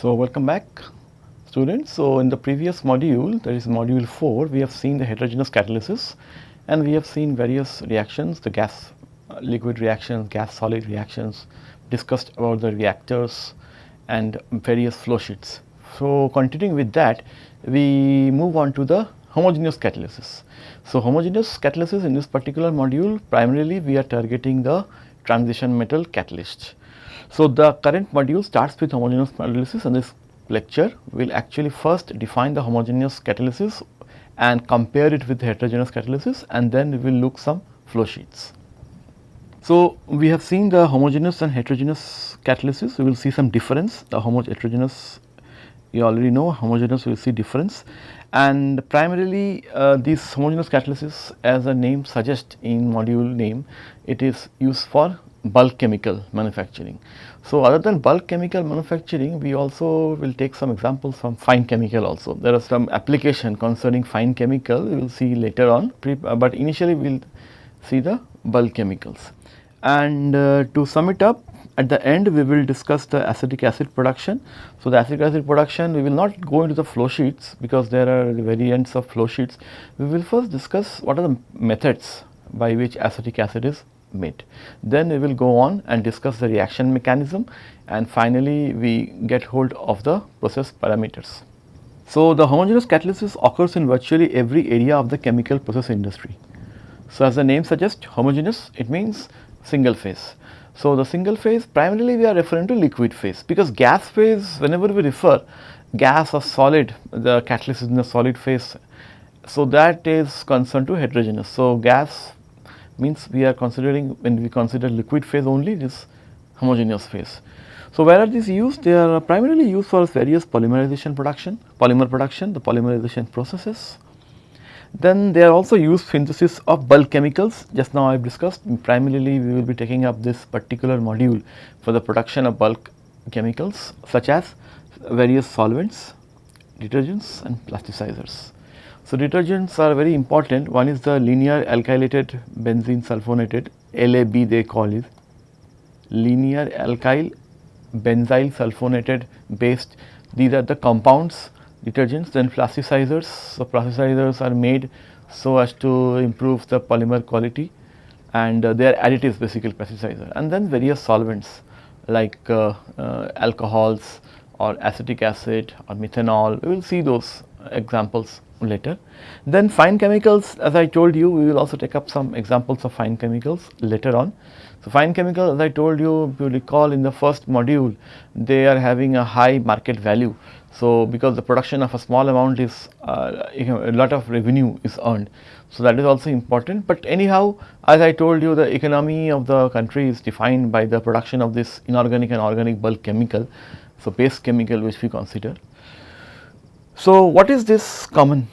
So, welcome back students. So, in the previous module that is module 4 we have seen the heterogeneous catalysis and we have seen various reactions the gas uh, liquid reactions, gas solid reactions, discussed about the reactors and various flow sheets. So, continuing with that we move on to the homogeneous catalysis. So, homogeneous catalysis in this particular module primarily we are targeting the transition metal catalyst. So, the current module starts with homogeneous catalysis and this lecture will actually first define the homogeneous catalysis and compare it with heterogeneous catalysis and then we will look some flow sheets. So, we have seen the homogeneous and heterogeneous catalysis, we will see some difference, the homogeneous, heterogeneous you already know homogeneous we will see difference and primarily uh, this homogeneous catalysis as the name suggests in module name it is used for bulk chemical manufacturing. So, other than bulk chemical manufacturing we also will take some examples from fine chemical also. There are some application concerning fine chemical we will see later on, uh, but initially we will see the bulk chemicals. And uh, to sum it up at the end we will discuss the acetic acid production. So, the acetic acid production we will not go into the flow sheets because there are variants of flow sheets. We will first discuss what are the methods by which acetic acid is made. Then we will go on and discuss the reaction mechanism and finally we get hold of the process parameters. So, the homogeneous catalysis occurs in virtually every area of the chemical process industry. So, as the name suggests homogeneous it means single phase. So, the single phase primarily we are referring to liquid phase because gas phase whenever we refer gas or solid the catalyst is in the solid phase. So, that is concerned to heterogeneous. So, gas means we are considering when we consider liquid phase only this homogeneous phase. So, where are these used? They are primarily used for various polymerization production, polymer production, the polymerization processes then they are also used synthesis of bulk chemicals. Just now I have discussed primarily we will be taking up this particular module for the production of bulk chemicals such as various solvents, detergents and plasticizers. So, detergents are very important. One is the linear alkylated benzene sulfonated LAB they call it. Linear alkyl benzyl sulfonated based. These are the compounds detergents then plasticizers. So, plasticizers are made so as to improve the polymer quality and uh, they are additives basically plasticizer and then various solvents like uh, uh, alcohols or acetic acid or methanol we will see those examples later. Then fine chemicals as I told you we will also take up some examples of fine chemicals later on. So, fine chemicals as I told you if you recall in the first module they are having a high market value so, because the production of a small amount is uh, a lot of revenue is earned. So, that is also important, but anyhow as I told you the economy of the country is defined by the production of this inorganic and organic bulk chemical. So, base chemical which we consider. So, what is this common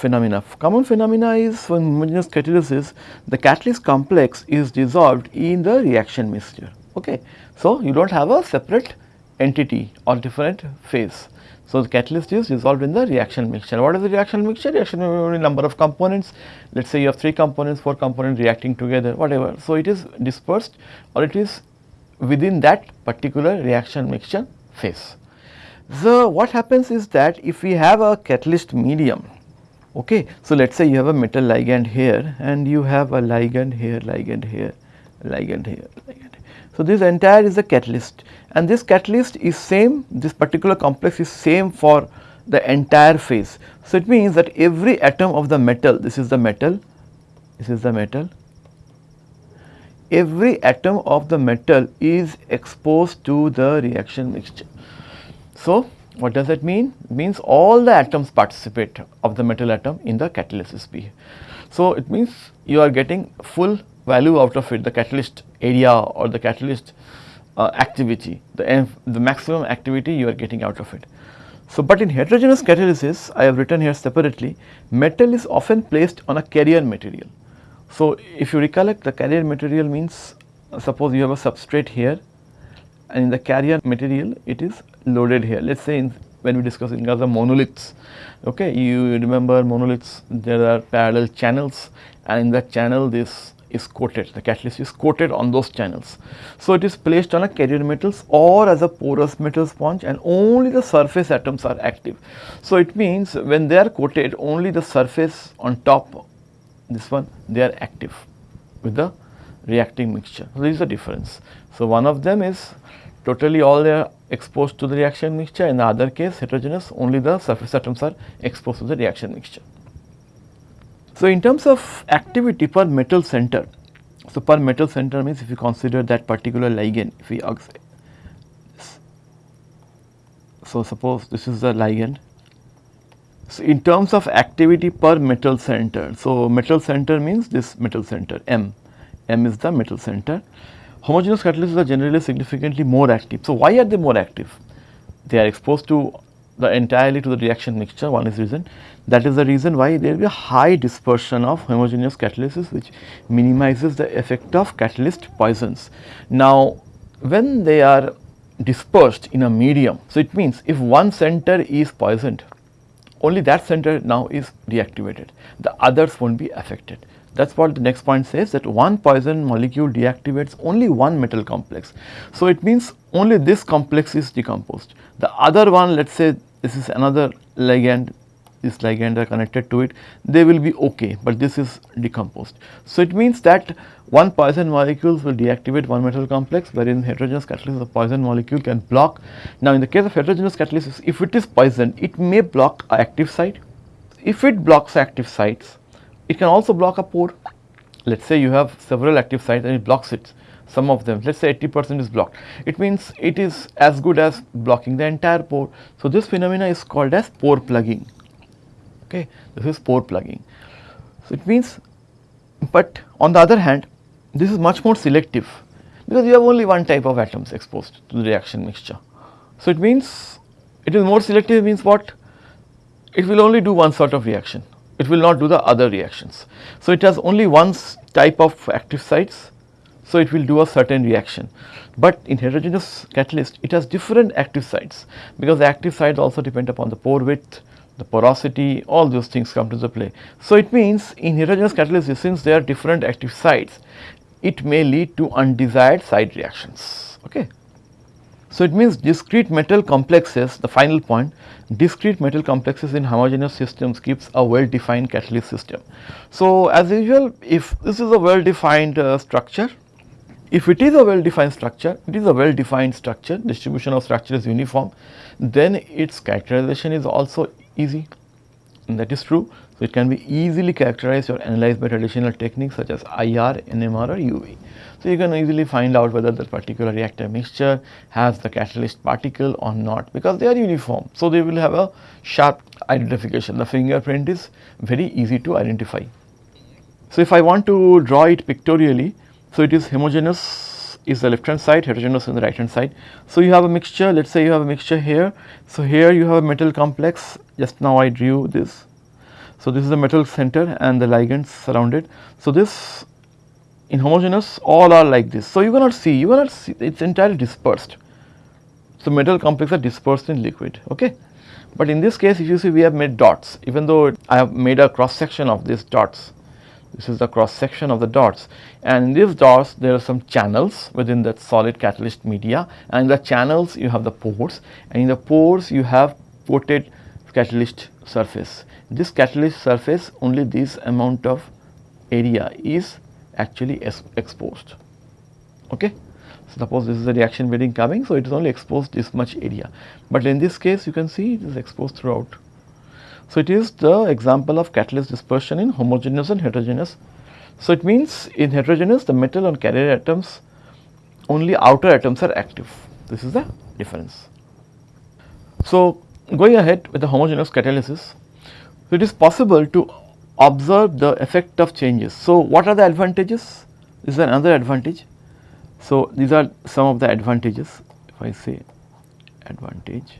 phenomena? Common phenomena is when homogeneous catalysis the catalyst complex is dissolved in the reaction mixture. Okay. So, you do not have a separate entity or different phase. So, the catalyst is dissolved in the reaction mixture. What is the reaction mixture? Reaction mixture number of components. Let us say you have 3 components, 4 components reacting together, whatever. So, it is dispersed or it is within that particular reaction mixture phase. So, what happens is that if we have a catalyst medium, okay. So, let us say you have a metal ligand here and you have a ligand here, ligand here, ligand here, ligand so, this entire is a catalyst and this catalyst is same this particular complex is same for the entire phase. So, it means that every atom of the metal this is the metal this is the metal every atom of the metal is exposed to the reaction mixture. So, what does that mean? It means all the atoms participate of the metal atom in the catalysis B. So, it means you are getting full value out of it the catalyst area or the catalyst uh, activity, the, the maximum activity you are getting out of it. So, but in heterogeneous catalysis I have written here separately metal is often placed on a carrier material. So, if you recollect the carrier material means uh, suppose you have a substrate here and in the carrier material it is loaded here. Let us say in, when we discuss in of monoliths, okay, you remember monoliths there are parallel channels and in that channel this is coated, the catalyst is coated on those channels. So, it is placed on a carrier metals or as a porous metal sponge and only the surface atoms are active. So, it means when they are coated only the surface on top this one they are active with the reacting mixture. So, this is the difference. So, one of them is totally all they are exposed to the reaction mixture in the other case heterogeneous only the surface atoms are exposed to the reaction mixture. So, in terms of activity per metal center, so per metal center means if you consider that particular ligand, if we so suppose this is the ligand. So, in terms of activity per metal center, so metal center means this metal center M, M is the metal center. Homogeneous catalysts are generally significantly more active. So, why are they more active? They are exposed to the entirely to the reaction mixture one is reason that is the reason why there will be a high dispersion of homogeneous catalysis which minimizes the effect of catalyst poisons. Now, when they are dispersed in a medium, so it means if one center is poisoned, only that center now is deactivated, the others will not be affected. That is what the next point says that one poison molecule deactivates only one metal complex. So, it means only this complex is decomposed. The other one let us say this is another ligand this ligand are connected to it, they will be okay, but this is decomposed. So, it means that one poison molecules will deactivate one metal complex wherein heterogeneous catalysis the poison molecule can block. Now, in the case of heterogeneous catalysis if it is poison it may block active site. If it blocks active sites it can also block a pore. Let us say you have several active sites and it blocks it some of them let us say 80 percent is blocked. It means it is as good as blocking the entire pore. So, this phenomena is called as pore plugging okay this is pore plugging. So, it means but on the other hand this is much more selective because you have only one type of atoms exposed to the reaction mixture. So, it means it is more selective means what it will only do one sort of reaction it will not do the other reactions. So, it has only one type of active sites so it will do a certain reaction. But in heterogeneous catalyst it has different active sites because the active sites also depend upon the pore width, the porosity, all those things come to the play. So, it means in heterogeneous catalysis since there are different active sites, it may lead to undesired side reactions. Okay. So, it means discrete metal complexes, the final point, discrete metal complexes in homogeneous systems gives a well defined catalyst system. So, as usual if this is a well defined uh, structure, if it is a well defined structure, it is a well defined structure, distribution of structure is uniform, then its characterization is also easy and that is true. So, it can be easily characterized or analyzed by traditional techniques such as IR, NMR or UV. So, you can easily find out whether that particular reactor mixture has the catalyst particle or not because they are uniform. So, they will have a sharp identification. The fingerprint is very easy to identify. So, if I want to draw it pictorially, so it is homogeneous is the left hand side, heterogeneous on the right hand side. So, you have a mixture, let us say you have a mixture here. So, here you have a metal complex, just now I drew this. So, this is the metal center and the ligands surrounded. So, this in homogeneous all are like this. So, you cannot see, you cannot see it is entirely dispersed. So, metal complexes are dispersed in liquid, okay. But in this case if you see we have made dots even though I have made a cross section of these dots. This is the cross section of the dots and in these dots there are some channels within that solid catalyst media and in the channels you have the pores and in the pores you have coated catalyst surface. This catalyst surface only this amount of area is actually exposed. Okay. Suppose this is a reaction bearing coming, so it is only exposed this much area, but in this case you can see it is exposed throughout. So, it is the example of catalyst dispersion in homogeneous and heterogeneous. So, it means in heterogeneous the metal and carrier atoms only outer atoms are active, this is the difference. So, going ahead with the homogeneous catalysis, so it is possible to observe the effect of changes. So, what are the advantages? This is another advantage. So, these are some of the advantages if I say advantage.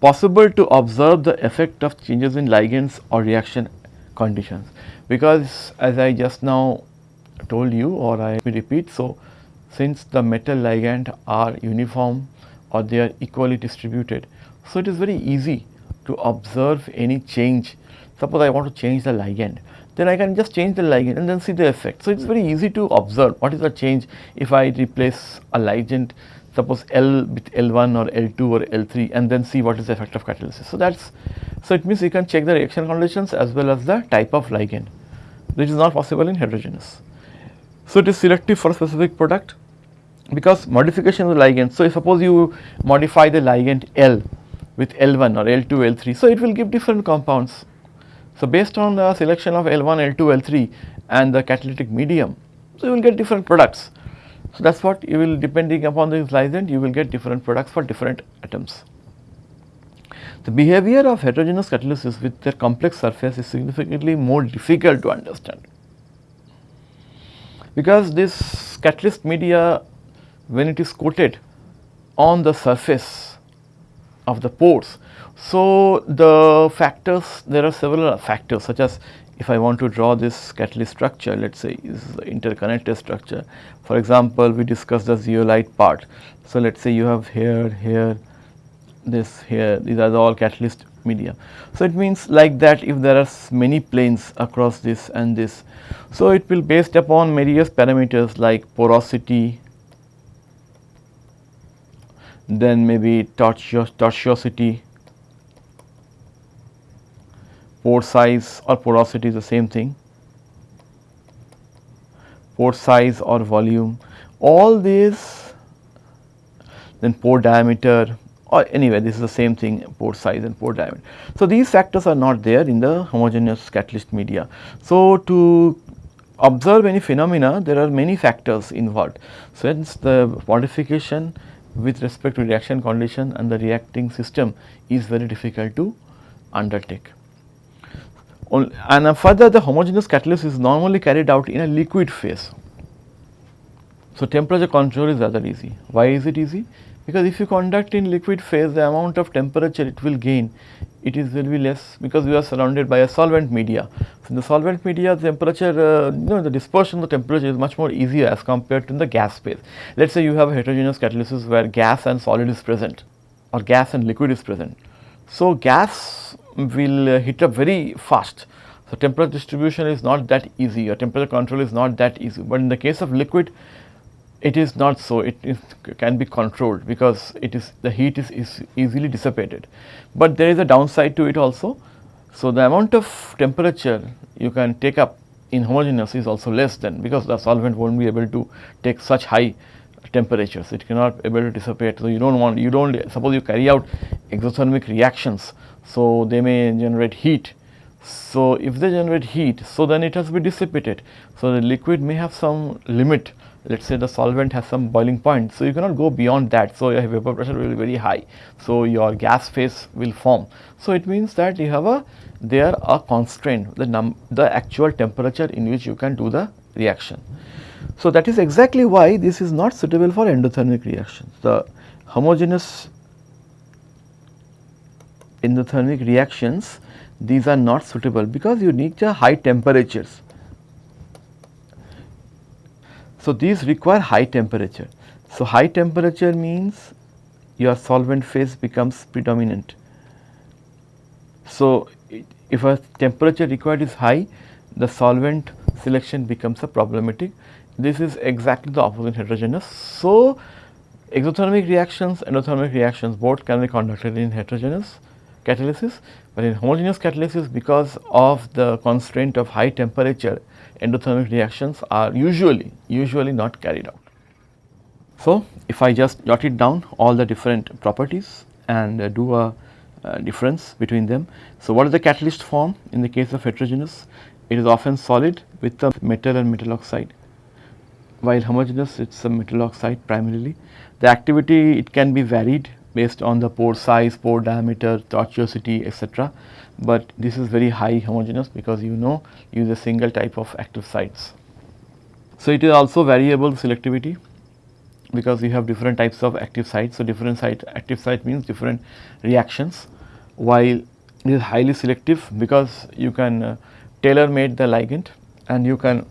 Possible to observe the effect of changes in ligands or reaction conditions because as I just now told you or I repeat. So, since the metal ligand are uniform or they are equally distributed so, it is very easy to observe any change suppose I want to change the ligand, then I can just change the ligand and then see the effect. So, it is very easy to observe what is the change if I replace a ligand suppose L with L1 or L2 or L3 and then see what is the effect of catalysis. So, that is so it means you can check the reaction conditions as well as the type of ligand which is not possible in heterogeneous. So, it is selective for a specific product because modification of the ligand. So, suppose you modify the ligand L with L1 or L2, L3. So, it will give different compounds. So, based on the selection of L1, L2, L3 and the catalytic medium, so you will get different products. So, that is what you will depending upon this ligand you will get different products for different atoms. The behavior of heterogeneous catalysis with their complex surface is significantly more difficult to understand because this catalyst media when it is coated on the surface of the pores. So, the factors there are several factors such as if I want to draw this catalyst structure let us say this is the interconnected structure. For example, we discussed the zeolite part. So, let us say you have here, here, this here these are all catalyst media. So, it means like that if there are many planes across this and this. So, it will based upon various parameters like porosity, then maybe tortuosity, pore size or porosity is the same thing, pore size or volume, all these then pore diameter or anyway this is the same thing pore size and pore diameter. So, these factors are not there in the homogeneous catalyst media. So, to observe any phenomena there are many factors involved. So, hence the modification with respect to reaction condition and the reacting system is very difficult to undertake. And uh, further the homogeneous catalyst is normally carried out in a liquid phase. So, temperature control is rather easy. Why is it easy? Because if you conduct in liquid phase the amount of temperature it will gain it is will be less because we are surrounded by a solvent media. So, in the solvent media the temperature uh, you know the dispersion of the temperature is much more easier as compared to the gas phase. Let us say you have a heterogeneous catalysis where gas and solid is present or gas and liquid is present. So, gas will uh, heat up very fast. So, temperature distribution is not that easy or temperature control is not that easy, but in the case of liquid it is not so it is, can be controlled because it is the heat is, is easily dissipated, but there is a downside to it also. So, the amount of temperature you can take up in homogeneous is also less than because the solvent will not be able to take such high temperatures it cannot able to dissipate. So, you do not want you do not suppose you carry out exothermic reactions. So, they may generate heat. So, if they generate heat so then it has to be dissipated. So, the liquid may have some limit let us say the solvent has some boiling point. So, you cannot go beyond that. So, your vapor pressure will be very high. So, your gas phase will form. So, it means that you have a there a constraint the num the actual temperature in which you can do the reaction. So, that is exactly why this is not suitable for endothermic reactions. The homogeneous endothermic reactions these are not suitable because you need the high temperatures so, these require high temperature. So, high temperature means your solvent phase becomes predominant. So, if a temperature required is high, the solvent selection becomes a problematic. This is exactly the opposite heterogeneous. So, exothermic reactions, endothermic reactions both can be conducted in heterogeneous catalysis, but in homogeneous catalysis because of the constraint of high temperature endothermic reactions are usually, usually not carried out. So, if I just jot it down all the different properties and uh, do a uh, difference between them. So, what is the catalyst form in the case of heterogeneous? It is often solid with the metal and metal oxide, while homogeneous it is a metal oxide primarily. The activity it can be varied based on the pore size, pore diameter, tortuosity etc but this is very high homogeneous because you know use a single type of active sites. So, it is also variable selectivity because you have different types of active sites. So, different site active site means different reactions while it is highly selective because you can uh, tailor made the ligand and you can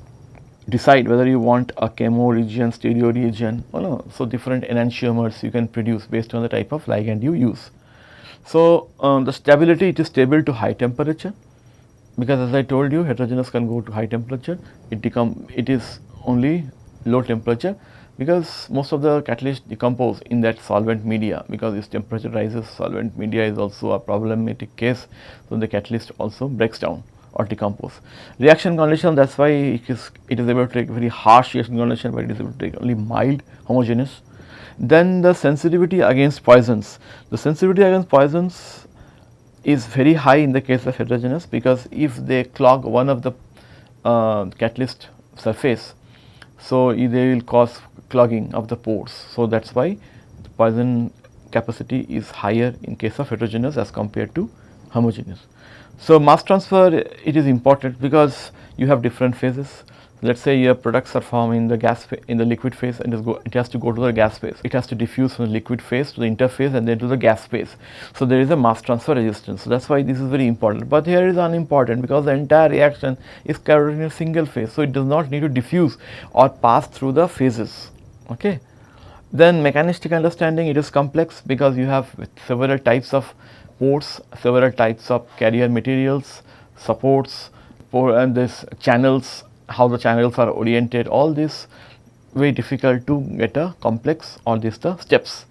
decide whether you want a chemo region, stereo region or no. So, different enantiomers you can produce based on the type of ligand you use. So, um, the stability it is stable to high temperature because as I told you heterogeneous can go to high temperature, it become it is only low temperature because most of the catalyst decompose in that solvent media because its temperature rises solvent media is also a problematic case. So, the catalyst also breaks down or decompose. Reaction condition that is why it is, it is able to take very harsh reaction condition but it is able to take only mild homogeneous. Then the sensitivity against poisons. The sensitivity against poisons is very high in the case of heterogeneous because if they clog one of the uh, catalyst surface, so they will cause clogging of the pores. So, that is why the poison capacity is higher in case of heterogeneous as compared to homogeneous. So, mass transfer it is important because you have different phases. Let us say your products are formed in the gas in the liquid phase and go, it has to go to the gas phase. It has to diffuse from the liquid phase to the interphase and then to the gas phase. So, there is a mass transfer resistance. So, that is why this is very important, but here is unimportant because the entire reaction is carried in a single phase. So, it does not need to diffuse or pass through the phases. Okay. Then mechanistic understanding it is complex because you have several types of ports, several types of carrier materials, supports and this channels, how the channels are oriented all this very difficult to get a complex or this the steps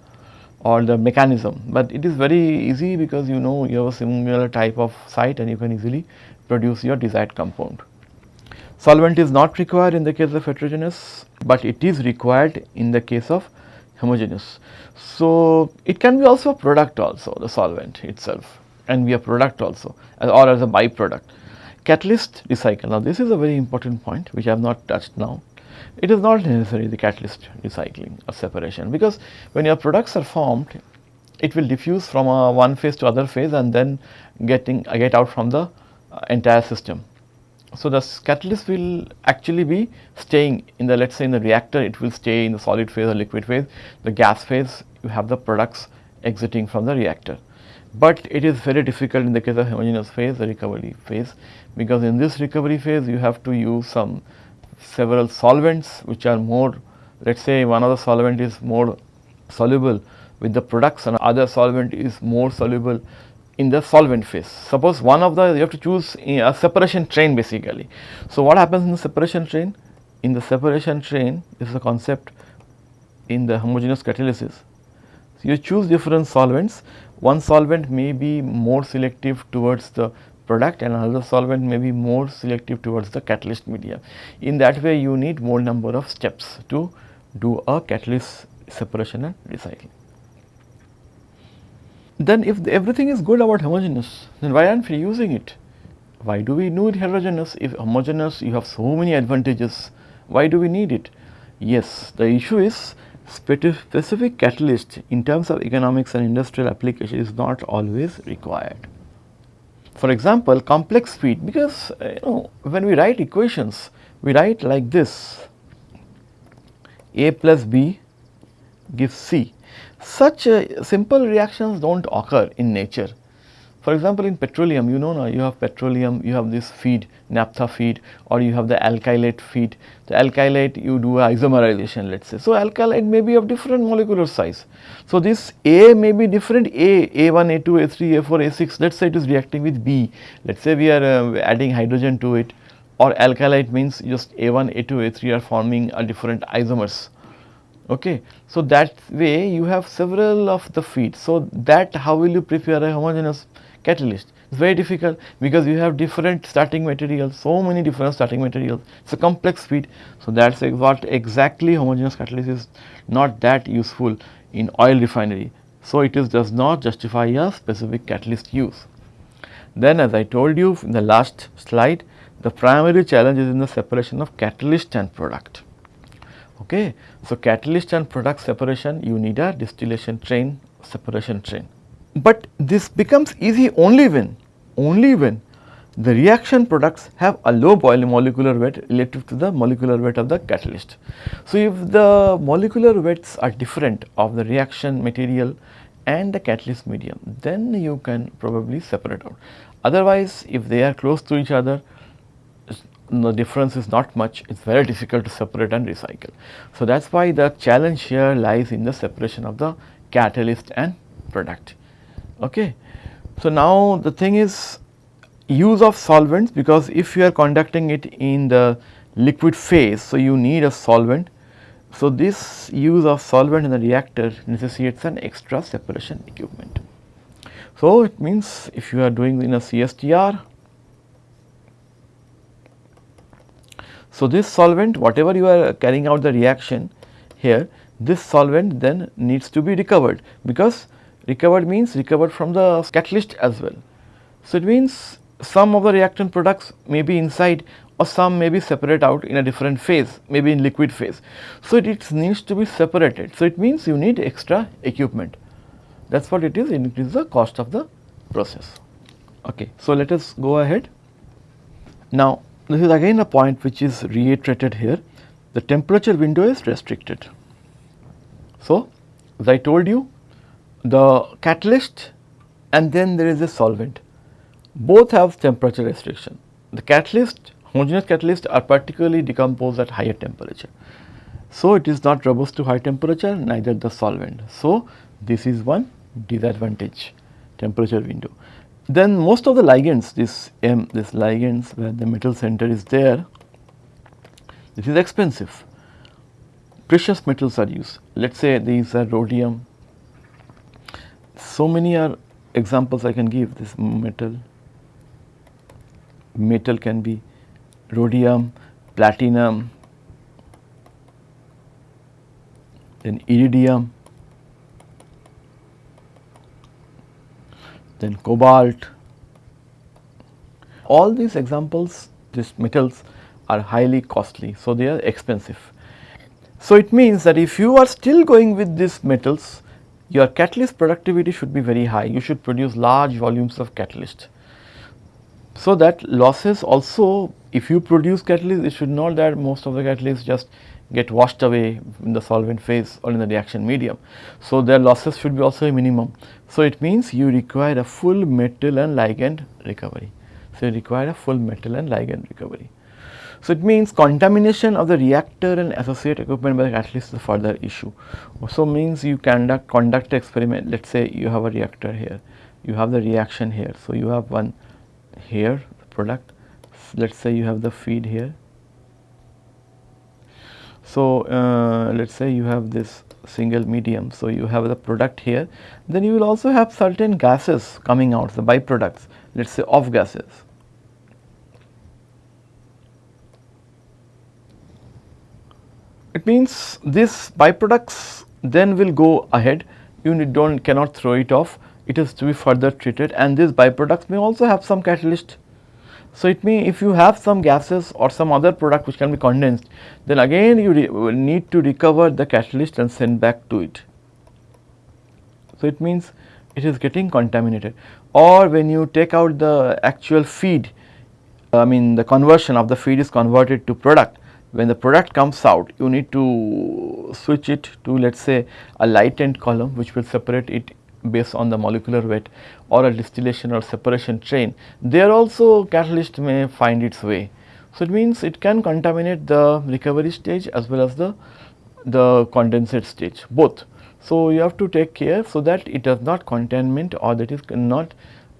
or the mechanism, but it is very easy because you know you have a similar type of site and you can easily produce your desired compound. Solvent is not required in the case of heterogeneous, but it is required in the case of homogeneous. So, it can be also a product also the solvent itself and be a product also or as a byproduct. Catalyst recycle. Now, this is a very important point which I have not touched now. It is not necessary the catalyst recycling or separation because when your products are formed, it will diffuse from one phase to other phase and then getting uh, get out from the uh, entire system. So, the catalyst will actually be staying in the let us say in the reactor it will stay in the solid phase or liquid phase, the gas phase you have the products exiting from the reactor. But it is very difficult in the case of homogeneous phase the recovery phase because in this recovery phase you have to use some several solvents which are more let us say one of the solvent is more soluble with the products and other solvent is more soluble in the solvent phase. Suppose one of the you have to choose a separation train basically. So, what happens in the separation train? In the separation train is the concept in the homogeneous catalysis. You choose different solvents, one solvent may be more selective towards the product and another solvent may be more selective towards the catalyst media. In that way you need more number of steps to do a catalyst separation and recycling then if everything is good about homogeneous, then why aren't we using it? Why do we need heterogeneous? If homogeneous, you have so many advantages, why do we need it? Yes, the issue is specific catalyst in terms of economics and industrial application is not always required. For example, complex feed because uh, you know when we write equations, we write like this A plus B gives C such uh, simple reactions do not occur in nature. For example, in petroleum you know now you have petroleum, you have this feed naphtha feed or you have the alkylate feed. The alkylate you do isomerization let us say. So, alkylate may be of different molecular size. So, this A may be different A, A1, A2, A3, A4, A6 let us say it is reacting with B. Let us say we are uh, adding hydrogen to it or alkylate means just A1, A2, A3 are forming a different isomers Okay. So, that way you have several of the feeds. So, that how will you prepare a homogeneous catalyst? It is very difficult because you have different starting materials, so many different starting materials. It is a complex feed. So, that is what exactly homogeneous catalyst is not that useful in oil refinery. So, it is does not justify a specific catalyst use. Then as I told you in the last slide, the primary challenge is in the separation of catalyst and product. Okay. So, catalyst and product separation you need a distillation train separation train. But this becomes easy only when, only when the reaction products have a low boiling molecular weight relative to the molecular weight of the catalyst. So, if the molecular weights are different of the reaction material and the catalyst medium, then you can probably separate out. Otherwise, if they are close to each other, the difference is not much, it is very difficult to separate and recycle. So, that is why the challenge here lies in the separation of the catalyst and product. Okay. So, now the thing is use of solvents because if you are conducting it in the liquid phase, so you need a solvent. So, this use of solvent in the reactor necessitates an extra separation equipment. So, it means if you are doing in a CSTR, so this solvent whatever you are carrying out the reaction here, this solvent then needs to be recovered because recovered means recovered from the catalyst as well. So, it means some of the reactant products may be inside or some may be separate out in a different phase, maybe in liquid phase. So, it, it needs to be separated. So, it means you need extra equipment. That is what it is, it increases the cost of the process. Okay. So, let us go ahead. Now, this is again a point which is reiterated here, the temperature window is restricted. So, as I told you, the catalyst and then there is a solvent both have temperature restriction. The catalyst, homogeneous catalysts are particularly decomposed at higher temperature. So, it is not robust to high temperature neither the solvent. So, this is one disadvantage temperature window. Then most of the ligands this M this ligands where the metal center is there this is expensive precious metals are used let us say these are rhodium so many are examples I can give this metal metal can be rhodium, platinum, then iridium, then cobalt. All these examples, these metals are highly costly, so they are expensive. So, it means that if you are still going with these metals, your catalyst productivity should be very high. You should produce large volumes of catalyst. So, that losses also if you produce catalyst it should not that most of the catalysts just get washed away in the solvent phase or in the reaction medium. So, their losses should be also a minimum. So, it means you require a full metal and ligand recovery. So, you require a full metal and ligand recovery. So, it means contamination of the reactor and associated equipment by the catalyst is a further issue. So, means you conduct conduct experiment let us say you have a reactor here, you have the reaction here. So, you have one here product let us say you have the feed here. So, uh, let us say you have this single medium. So, you have the product here then you will also have certain gases coming out the byproducts let us say off gases. It means this byproducts then will go ahead you do not cannot throw it off it is to be further treated and these byproducts may also have some catalyst. So, it may if you have some gases or some other product which can be condensed then again you will need to recover the catalyst and send back to it. So, it means it is getting contaminated or when you take out the actual feed I mean the conversion of the feed is converted to product when the product comes out you need to switch it to let us say a light end column which will separate it based on the molecular weight or a distillation or separation train, there also catalyst may find its way. So, it means it can contaminate the recovery stage as well as the, the condensate stage both. So, you have to take care so that it does not contaminate or that is not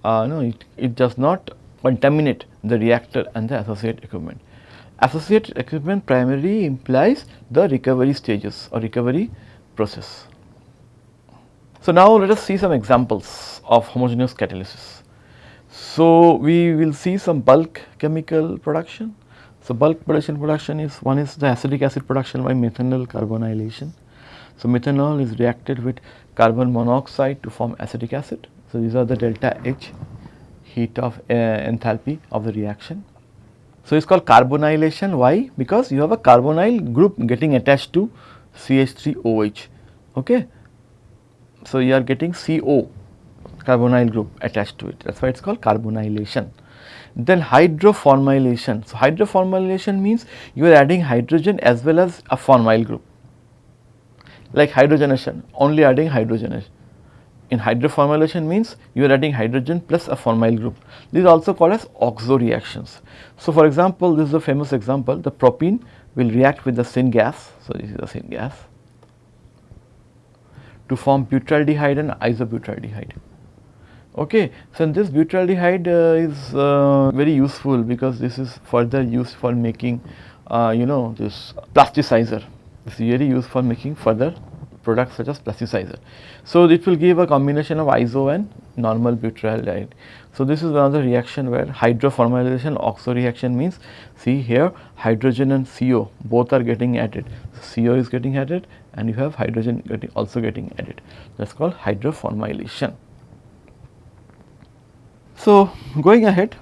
uh, no it, it does not contaminate the reactor and the associated equipment. Associated equipment primarily implies the recovery stages or recovery process. So, now let us see some examples of homogeneous catalysis. So, we will see some bulk chemical production. So, bulk production production is one is the acetic acid production by methanol carbonylation. So, methanol is reacted with carbon monoxide to form acetic acid. So, these are the delta H heat of uh, enthalpy of the reaction. So, it is called carbonylation why? Because you have a carbonyl group getting attached to CH3OH. Okay. So, you are getting CO carbonyl group attached to it that is why it is called carbonylation. Then hydroformylation. So, hydroformylation means you are adding hydrogen as well as a formyl group like hydrogenation only adding hydrogen. In hydroformylation means you are adding hydrogen plus a formyl group. These are also called as oxo reactions. So, for example, this is a famous example the propene will react with the syngas. So, this is the syngas to form butyraldehyde and isobutyraldehyde. Okay. So, this butyraldehyde uh, is uh, very useful because this is further used for making uh, you know this plasticizer. This is very used for making further products such as plasticizer. So, it will give a combination of iso and normal butyraldehyde. So, this is another reaction where hydroformylation oxo reaction means see here hydrogen and CO both are getting added. So, CO is getting added and you have hydrogen getting also getting added that is called hydroformylation. So, going ahead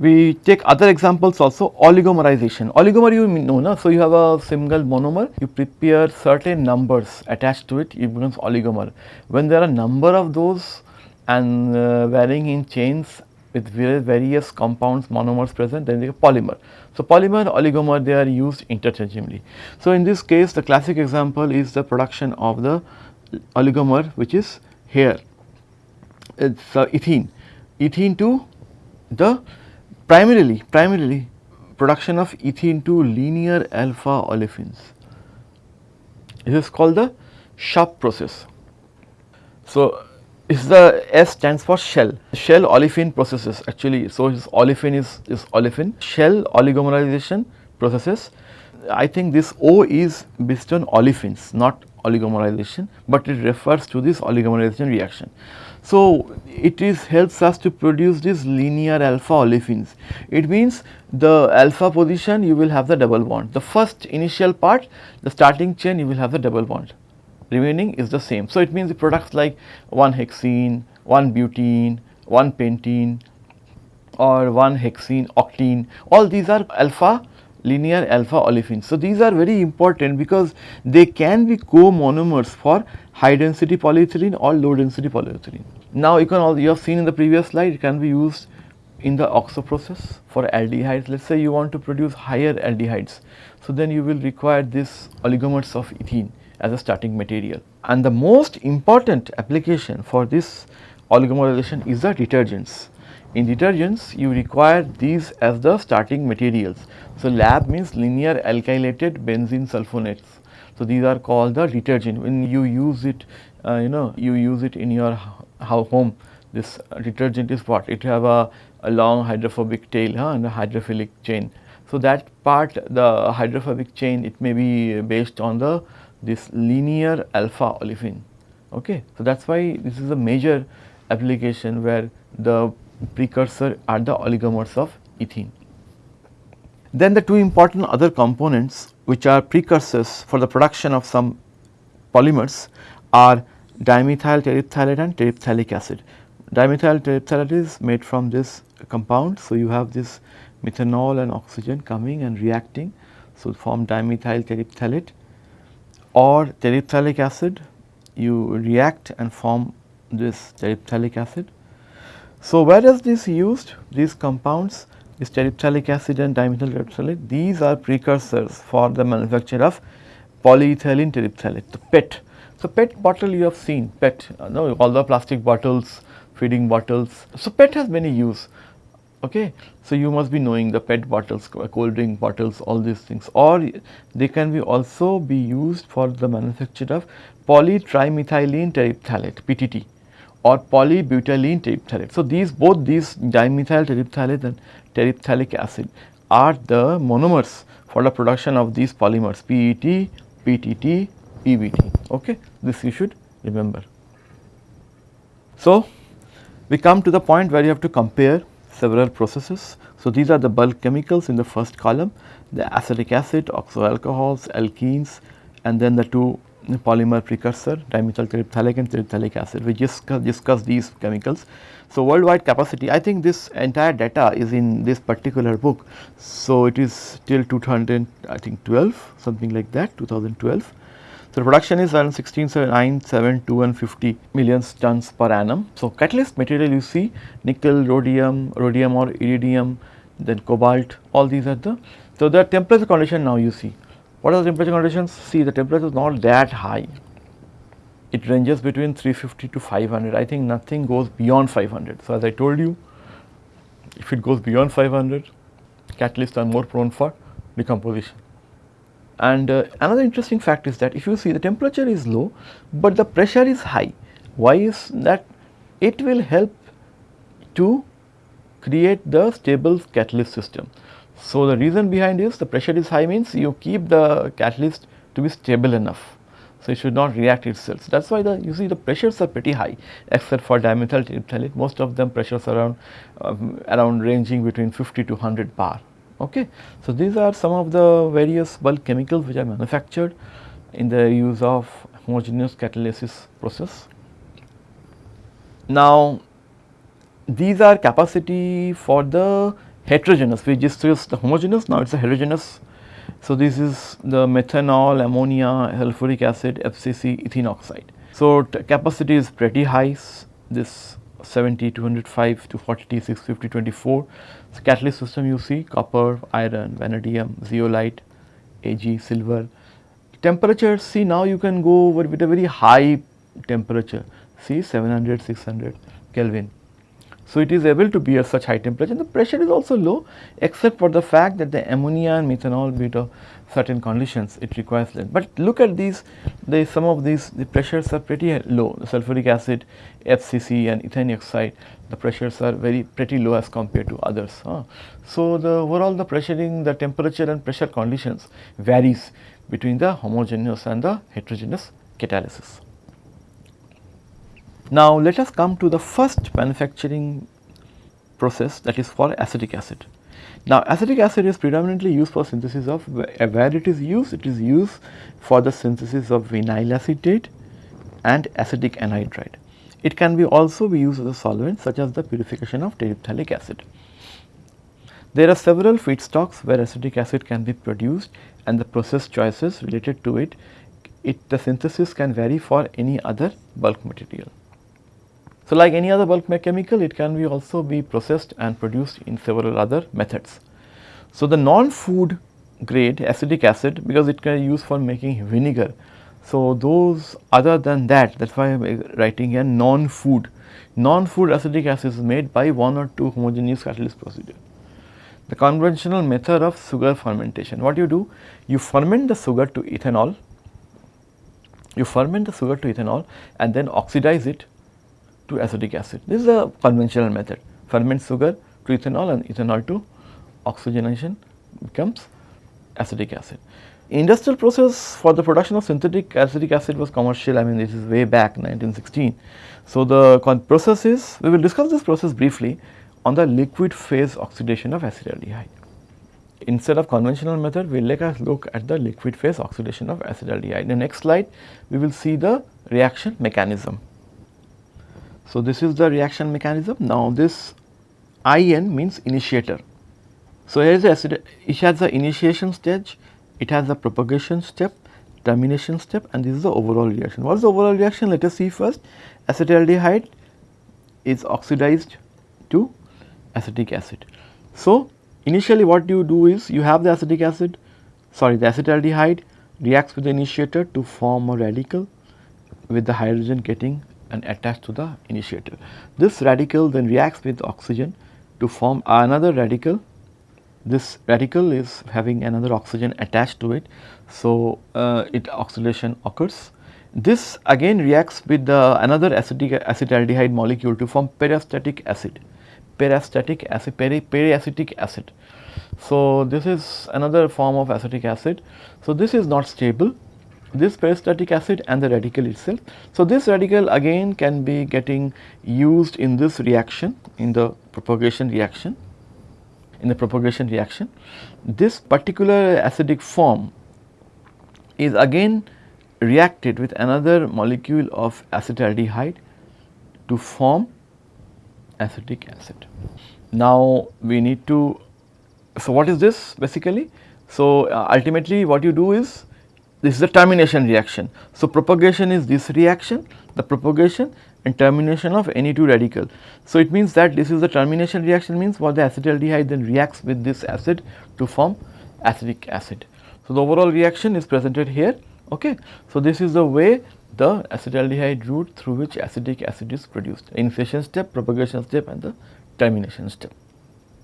we take other examples also oligomerization. Oligomer you know na, so you have a single monomer, you prepare certain numbers attached to it, it becomes oligomer. When there are a number of those and uh, varying in chains with various compounds monomers present then they are polymer. So, polymer oligomer they are used interchangeably. So, in this case the classic example is the production of the oligomer which is here it is uh, ethene, ethene to the primarily primarily production of ethene to linear alpha olefins. This is called the SHOP process. So, is the S stands for shell, shell olefin processes actually. So, olefin is, is olefin, shell oligomerization processes. I think this O is based on olefins not oligomerization, but it refers to this oligomerization reaction. So, it is helps us to produce this linear alpha olefins. It means the alpha position you will have the double bond. The first initial part the starting chain you will have the double bond remaining is the same. So, it means the products like 1 hexene, 1 butene, 1 pentene or 1 hexene, octene all these are alpha linear alpha olefins. So, these are very important because they can be co-monomers for high density polyethylene or low density polyethylene. Now, you can all you have seen in the previous slide it can be used in the oxo process for aldehydes. Let us say you want to produce higher aldehydes. So, then you will require this oligomers of ethene as a starting material. And the most important application for this oligomerization is the detergents. In detergents you require these as the starting materials. So, LAB means linear alkylated benzene sulfonates. So, these are called the detergent when you use it uh, you know you use it in your home this detergent is what it have a, a long hydrophobic tail huh, and a hydrophilic chain. So, that part the hydrophobic chain it may be based on the this linear alpha olefin. Okay. So, that is why this is a major application where the precursor are the oligomers of ethene. Then the two important other components which are precursors for the production of some polymers are dimethyl terephthalate and terephthalic acid. Dimethyl terephthalate is made from this compound. So, you have this methanol and oxygen coming and reacting. So, form dimethyl terephthalate or terephthalic acid you react and form this terephthalic acid. So, where is this used? These compounds this terephthalic acid and dimethyl terephthalate these are precursors for the manufacture of polyethylene terephthalate the PET. So, PET bottle you have seen PET uh, no, all the plastic bottles feeding bottles. So, PET has many use okay. So, you must be knowing the PET bottles, cold drink bottles, all these things or they can be also be used for the manufacture of polytrimethylene terephthalate PTT or polybutylene terephthalate. So, these both these dimethyl terephthalate and terephthalic acid are the monomers for the production of these polymers PET, PTT, PBT. Okay. This you should remember. So, we come to the point where you have to compare several processes. So, these are the bulk chemicals in the first column, the acetic acid, oxo alcohols, alkenes and then the two polymer precursor dimethyl terephthalic and terephthalic acid. We just discuss these chemicals. So, worldwide capacity I think this entire data is in this particular book. So, it is till 2000 I think 12 something like that 2012. So, production is around 16,972 and 50 million tons per annum. So, catalyst material you see nickel, rhodium, rhodium or iridium, then cobalt, all these are the. So, the temperature condition now you see. What are the temperature conditions? See the temperature is not that high. It ranges between 350 to 500. I think nothing goes beyond 500. So, as I told you, if it goes beyond 500, catalysts are more prone for decomposition. And uh, another interesting fact is that if you see the temperature is low, but the pressure is high. Why is that? It will help to create the stable catalyst system. So, the reason behind is the pressure is high means you keep the catalyst to be stable enough. So, it should not react itself. So, that is why the you see the pressures are pretty high except for dimethyl terephthalate most of them pressures around um, around ranging between 50 to 100 bar. Okay. So, these are some of the various bulk chemicals which are manufactured in the use of homogeneous catalysis process. Now, these are capacity for the heterogeneous we just used the homogeneous now it is a heterogeneous. So, this is the methanol, ammonia, sulfuric acid, FCC, ethene oxide. So, capacity is pretty high this 70, 205 to 40, 650, 24. So, catalyst system you see copper, iron, vanadium, zeolite, Ag, silver. Temperature see now you can go over with a very high temperature see 700, 600 Kelvin. So, it is able to bear such high temperature and the pressure is also low except for the fact that the ammonia and methanol due to certain conditions it requires less. But look at these the some of these the pressures are pretty low the sulfuric acid, FCC and ethane oxide the pressures are very pretty low as compared to others. Huh? So, the overall the pressuring the temperature and pressure conditions varies between the homogeneous and the heterogeneous catalysis. Now, let us come to the first manufacturing process that is for acetic acid. Now, acetic acid is predominantly used for synthesis of where it is used, it is used for the synthesis of vinyl acetate and acetic anhydride. It can be also be used as a solvent such as the purification of terephthalic acid. There are several feedstocks where acetic acid can be produced and the process choices related to it, it the synthesis can vary for any other bulk material. So, like any other bulk chemical it can be also be processed and produced in several other methods. So, the non-food grade acetic acid because it can be used for making vinegar. So, those other than that that is why I am writing a non-food, non-food acetic acid is made by one or two homogeneous catalyst procedure. The conventional method of sugar fermentation, what you do? You ferment the sugar to ethanol, you ferment the sugar to ethanol and then oxidize it to acetic acid. This is a conventional method ferment sugar to ethanol and ethanol to oxygenation becomes acetic acid. Industrial process for the production of synthetic acetic acid was commercial I mean this is way back 1916. So, the process is we will discuss this process briefly on the liquid phase oxidation of acetaldehyde. Instead of conventional method we will let us look at the liquid phase oxidation of acetaldehyde. In the next slide we will see the reaction mechanism. So, this is the reaction mechanism. Now, this IN means initiator. So, here is the acid, it has the initiation stage, it has the propagation step, termination step and this is the overall reaction. What is the overall reaction? Let us see first acetaldehyde is oxidized to acetic acid. So, initially what you do is you have the acetic acid sorry the acetaldehyde reacts with the initiator to form a radical with the hydrogen getting and attached to the initiator. This radical then reacts with oxygen to form another radical. This radical is having another oxygen attached to it. So, uh, it oxidation occurs. This again reacts with the another acetic acetaldehyde molecule to form periacetic acid, periacetic acid, peri, periacetic acid. So, this is another form of acetic acid. So, this is not stable this periacetic acid and the radical itself. So, this radical again can be getting used in this reaction in the propagation reaction in the propagation reaction. This particular acidic form is again reacted with another molecule of acetaldehyde to form acetic acid. Now, we need to, so what is this basically? So, uh, ultimately what you do is this is the termination reaction. So, propagation is this reaction, the propagation and termination of any two radical. So, it means that this is the termination reaction means what the acetaldehyde then reacts with this acid to form acetic acid. So, the overall reaction is presented here. Okay. So, this is the way the acetaldehyde route through which acetic acid is produced initiation step, propagation step and the termination step.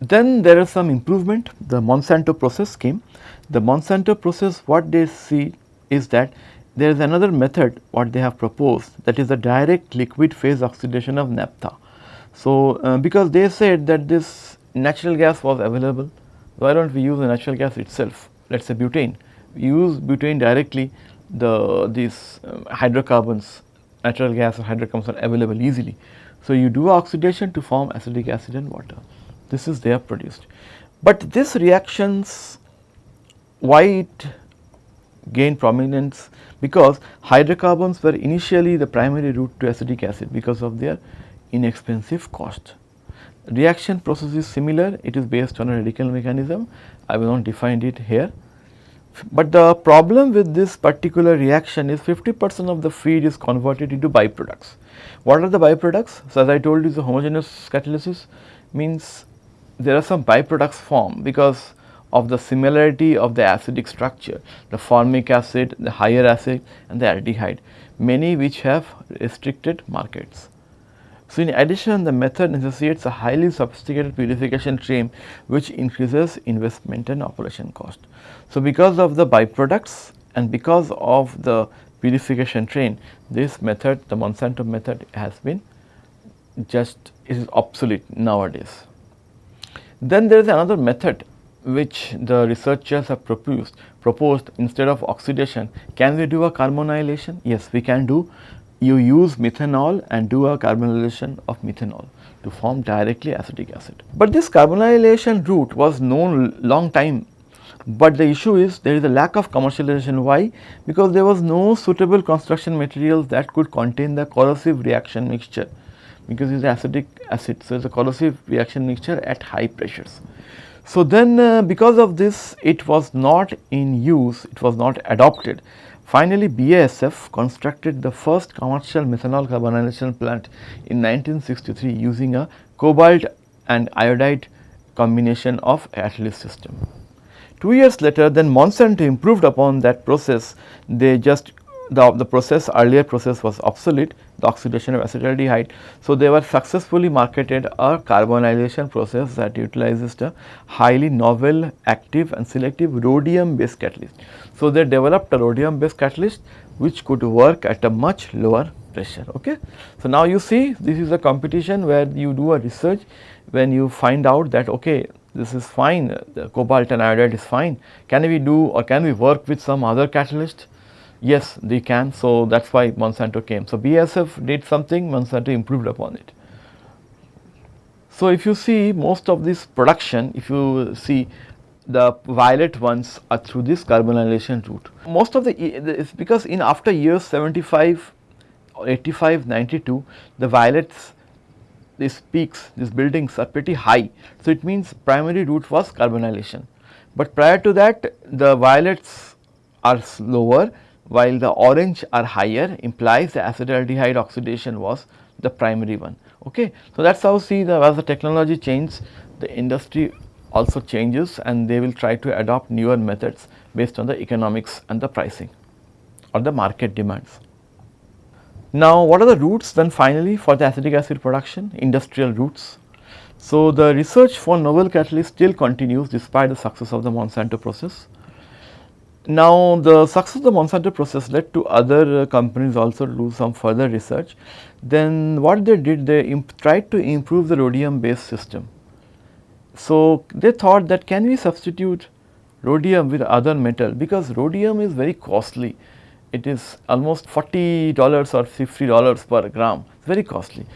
Then there is some improvement the Monsanto process came. The Monsanto process what they see is that there is another method what they have proposed that is the direct liquid phase oxidation of naphtha. So, uh, because they said that this natural gas was available, why do not we use the natural gas itself, let us say butane. We use butane directly, the these um, hydrocarbons, natural gas or hydrocarbons are available easily. So, you do oxidation to form acetic acid and water, this is they are produced. But this reactions, why it gained prominence because hydrocarbons were initially the primary route to acetic acid because of their inexpensive cost. Reaction process is similar, it is based on a radical mechanism, I will not define it here. But the problem with this particular reaction is 50 percent of the feed is converted into byproducts. What are the byproducts? So, as I told you the homogeneous catalysis means there are some byproducts formed because of the similarity of the acidic structure, the formic acid, the higher acid and the aldehyde, many which have restricted markets. So, in addition the method necessitates a highly sophisticated purification stream which increases investment and operation cost. So, because of the byproducts and because of the purification train this method the Monsanto method has been just is obsolete nowadays. Then there is another method which the researchers have proposed, proposed instead of oxidation, can we do a carbonylation? Yes, we can do. You use methanol and do a carbonylation of methanol to form directly acetic acid. But this carbonylation route was known long time, but the issue is there is a lack of commercialization. Why? Because there was no suitable construction materials that could contain the corrosive reaction mixture because it is acetic acid. So, it is a corrosive reaction mixture at high pressures. So, then uh, because of this it was not in use, it was not adopted. Finally, BASF constructed the first commercial methanol carbonylation plant in 1963 using a cobalt and iodide combination of catalyst system. Two years later then Monsanto improved upon that process, they just the, the process earlier process was obsolete the oxidation of acetaldehyde. So, they were successfully marketed a carbonylation process that utilizes the highly novel active and selective rhodium based catalyst. So, they developed a rhodium based catalyst which could work at a much lower pressure. Okay. So, now you see this is a competition where you do a research when you find out that okay this is fine the cobalt and iodide is fine can we do or can we work with some other catalyst Yes, they can. So, that is why Monsanto came. So, BASF did something, Monsanto improved upon it. So, if you see most of this production, if you see the violet ones are through this carbonylation route. Most of the, it's because in after years 75 85, 92, the violets, these peaks, these buildings are pretty high. So, it means primary route was carbonylation. But prior to that, the violets are lower while the orange are higher implies the acetaldehyde oxidation was the primary one. Okay. So, that is how see the as the technology changes the industry also changes and they will try to adopt newer methods based on the economics and the pricing or the market demands. Now, what are the routes then finally for the acetic acid production industrial routes. So, the research for novel catalysts still continues despite the success of the Monsanto process. Now, the success of the Monsanto process led to other uh, companies also do some further research. Then what they did, they tried to improve the rhodium based system. So, they thought that can we substitute rhodium with other metal because rhodium is very costly. It is almost $40 or $50 per gram, it's very costly.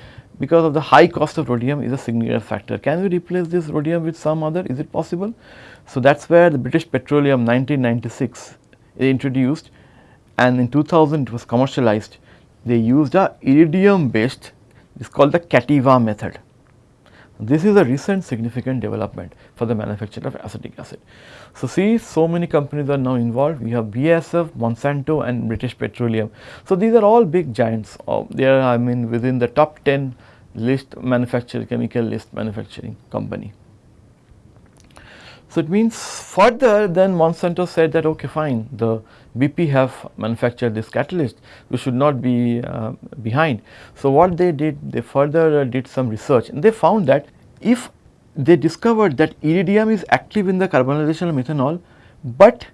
Because of the high cost of rhodium is a significant factor. Can we replace this rhodium with some other? Is it possible? So, that is where the British Petroleum 1996 introduced and in 2000 it was commercialized. They used a iridium based it is called the Cativa method. This is a recent significant development for the manufacture of acetic acid. So, see so many companies are now involved we have BASF, Monsanto and British Petroleum. So, these are all big giants uh, they are I mean within the top 10 list manufacturer chemical list manufacturing company. So, it means further then Monsanto said that okay fine the BP have manufactured this catalyst we should not be uh, behind. So, what they did they further uh, did some research and they found that if they discovered that iridium is active in the carbonylation of methanol, but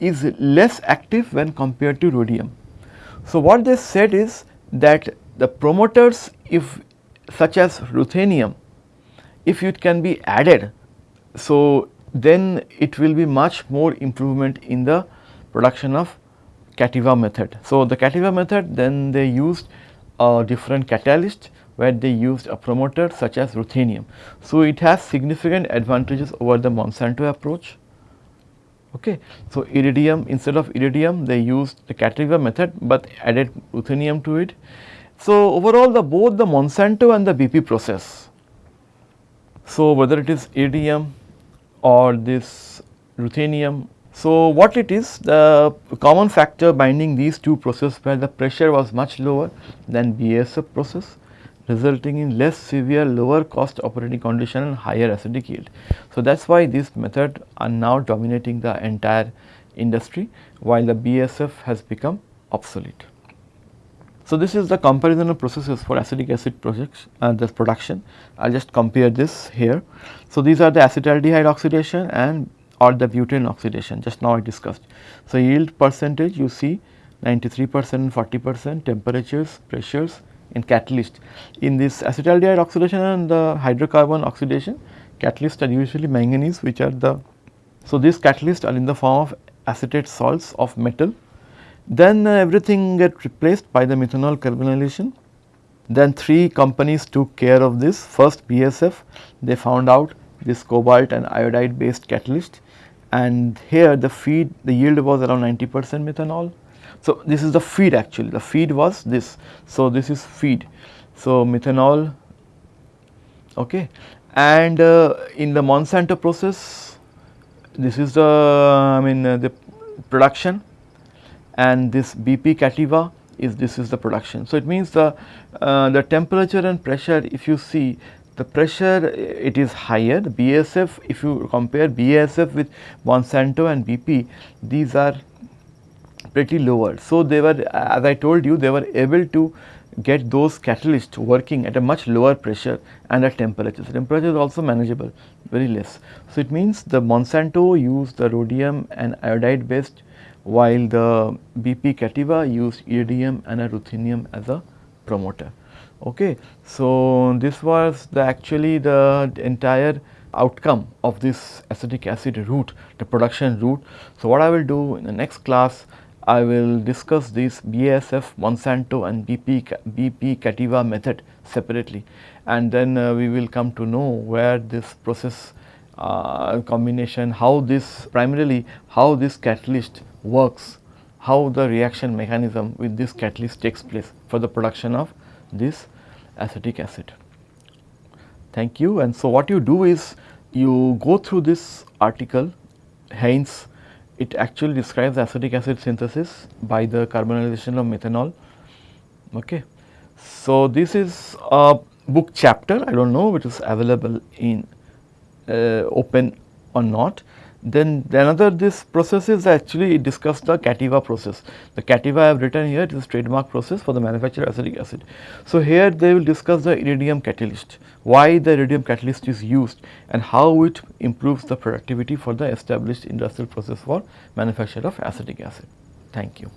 is less active when compared to rhodium. So, what they said is that the promoters if such as ruthenium, if it can be added, so then it will be much more improvement in the production of Cativa method. So, the Cativa method then they used a different catalyst where they used a promoter such as ruthenium. So, it has significant advantages over the Monsanto approach. Okay. So, iridium instead of iridium they used the Cativa method, but added ruthenium to it. So, overall the both the Monsanto and the BP process. So, whether it is iridium or this ruthenium. So, what it is the common factor binding these two processes where the pressure was much lower than BASF process resulting in less severe lower cost operating condition and higher acidic yield. So, that is why this method are now dominating the entire industry while the BASF has become obsolete. So, this is the comparison of processes for acetic acid projects and the production. I will just compare this here. So, these are the acetaldehyde oxidation and or the butane oxidation just now I discussed. So, yield percentage you see 93 percent 40 percent temperatures pressures in catalyst. In this acetaldehyde oxidation and the hydrocarbon oxidation, catalysts are usually manganese which are the, so these catalysts are in the form of acetate salts of metal. Then uh, everything get replaced by the methanol carbonylation. Then three companies took care of this. First BASF, they found out this cobalt and iodide based catalyst and here the feed, the yield was around 90 percent methanol so, this is the feed actually the feed was this. So, this is feed. So, methanol okay and uh, in the Monsanto process this is the I mean uh, the production and this BP Cativa is this is the production. So, it means the, uh, the temperature and pressure if you see the pressure it is higher the BASF if you compare BASF with Monsanto and BP these are pretty lower. So, they were as I told you they were able to get those catalysts working at a much lower pressure and at temperature. So, temperature is also manageable very less. So, it means the Monsanto used the rhodium and iodide based while the BP Cativa used iridium and ruthenium as a promoter. Okay. So, this was the actually the entire outcome of this acetic acid route, the production route. So, what I will do in the next class, I will discuss this BASF, Monsanto and BP, BP Cativa method separately and then uh, we will come to know where this process uh, combination, how this primarily how this catalyst works, how the reaction mechanism with this catalyst takes place for the production of this acetic acid. Thank you and so what you do is you go through this article Haynes it actually describes acetic acid synthesis by the carbonylation of methanol. Okay. So, this is a book chapter I do not know which is available in Uh, open or not. Then another this process is actually discussed the Cativa process. The Cativa I have written here it is trademark process for the manufacture of acetic acid. So, here they will discuss the iridium catalyst, why the iridium catalyst is used and how it improves the productivity for the established industrial process for manufacture of acetic acid. Thank you.